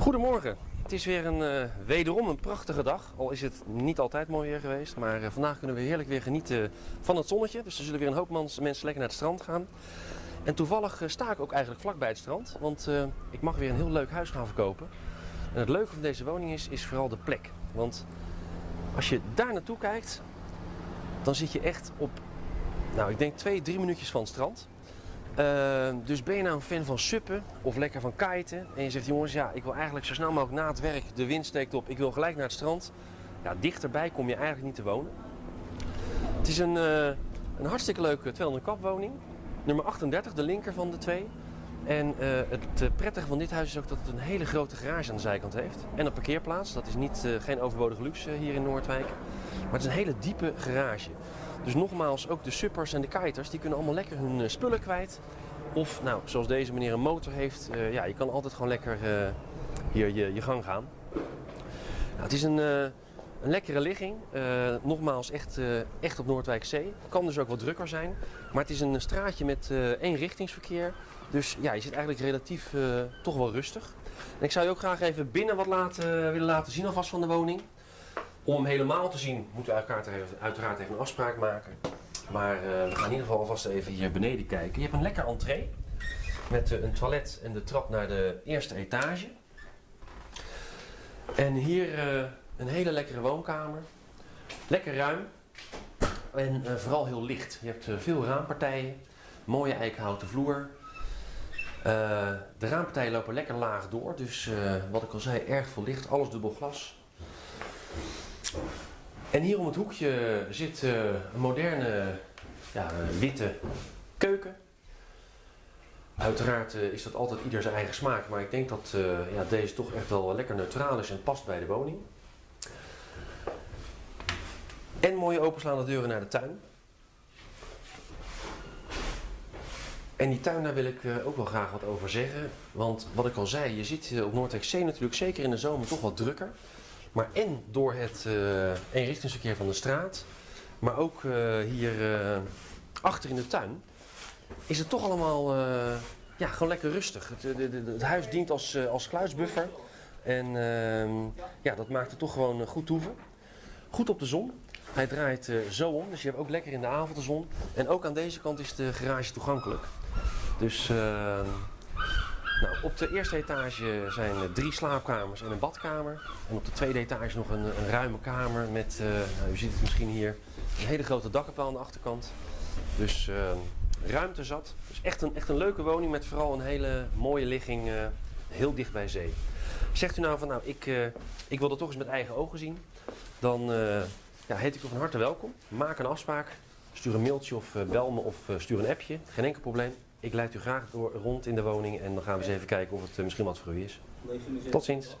Goedemorgen. Het is weer een eh, wederom een prachtige dag. Al is het niet altijd mooi weer geweest. Maar eh, vandaag kunnen we heerlijk weer genieten van het zonnetje. Dus er zullen weer een hoop mensen lekker naar het strand gaan. En toevallig eh, sta ik ook eigenlijk vlak bij het strand. Want eh, ik mag weer een heel leuk huis gaan verkopen. En het leuke van deze woning is, is vooral de plek. Want als je daar naartoe kijkt, dan zit je echt op, nou ik denk twee, drie minuutjes van het strand. Uh, dus ben je nou een fan van suppen of lekker van kiten en je zegt jongens ja ik wil eigenlijk zo snel mogelijk na het werk, de wind steekt op, ik wil gelijk naar het strand. Ja, dichterbij kom je eigenlijk niet te wonen. Het is een, uh, een hartstikke leuke 200 kap woning. Nummer 38, de linker van de twee. En uh, het prettige van dit huis is ook dat het een hele grote garage aan de zijkant heeft. En een parkeerplaats, dat is niet, geen overbodige luxe hier in Noordwijk. Maar het is een hele diepe garage. Dus nogmaals, ook de suppers en de kiters, die kunnen allemaal lekker hun uh, spullen kwijt. Of, nou, zoals deze meneer een motor heeft, uh, ja, je kan altijd gewoon lekker uh, hier je, je, gang gaan. Nou, het is een, een lekkere ligging. nogmaals, echt, echt op Noordwijkzee. Kan dus ook wat drukker zijn. Maar het is een straatje met één richtingsverkeer. Dus ja, je zit eigenlijk relatief toch wel rustig. En ik zou je ook graag even binnen wat laten, willen laten zien alvast van de woning. Om hem helemaal te zien moeten we uiteraard even een afspraak maken. Maar uh, we gaan in ieder geval alvast even hier beneden kijken. Je hebt een lekker entree met uh, een toilet en de trap naar de eerste etage. En hier uh, een hele lekkere woonkamer. Lekker ruim en vooral heel licht. Je hebt veel raampartijen, mooie eikenhouten vloer. de raampartijen lopen lekker laag door, dus wat ik al zei, erg veel licht, alles dubbel glas. En hier om het hoekje zit uh, een moderne ja, witte keuken. Uiteraard uh, is dat altijd ieder zijn eigen smaak, maar ik denk dat uh, ja, deze toch echt wel lekker neutraal is en past bij de woning. En mooie openslaande deuren naar de tuin. En die tuin, daar wil ik ook wel graag wat over zeggen. Want wat ik al zei, je ziet op Noordwijk Zee natuurlijk zeker in de zomer toch wat drukker. Maar en door het uh, eenrichtingsverkeer van de straat, maar ook uh, hier uh, achter in de tuin, is het toch allemaal ja, gewoon lekker rustig. Het, de, het huis dient als, als geluidsbuffer en ehm, ja, dat maakt het toch gewoon goed toeven. Goed op de zon. Hij draait zo om, dus je hebt ook lekker in de avond de zon. En ook aan deze kant is de garage toegankelijk. Dus ehm, nou, op de eerste etage zijn drie slaapkamers en een badkamer. En op de tweede etage nog een, een ruime kamer met, uh, nou, u ziet het misschien hier, een hele grote dakkapel aan de achterkant. Dus uh, ruimte zat. Dus echt een, echt een leuke woning met vooral een hele mooie ligging, uh, heel dicht bij zee. Zegt u nou van nou, ik, ik wil dat toch eens met eigen ogen zien. Dan ja, heet ik u van harte welkom. Maak een afspraak. Stuur een mailtje of bel me of stuur een appje. Geen enkel probleem. Ik leid u graag door rond in de woning en dan gaan we eens even kijken of het misschien wat voor u is. Tot ziens.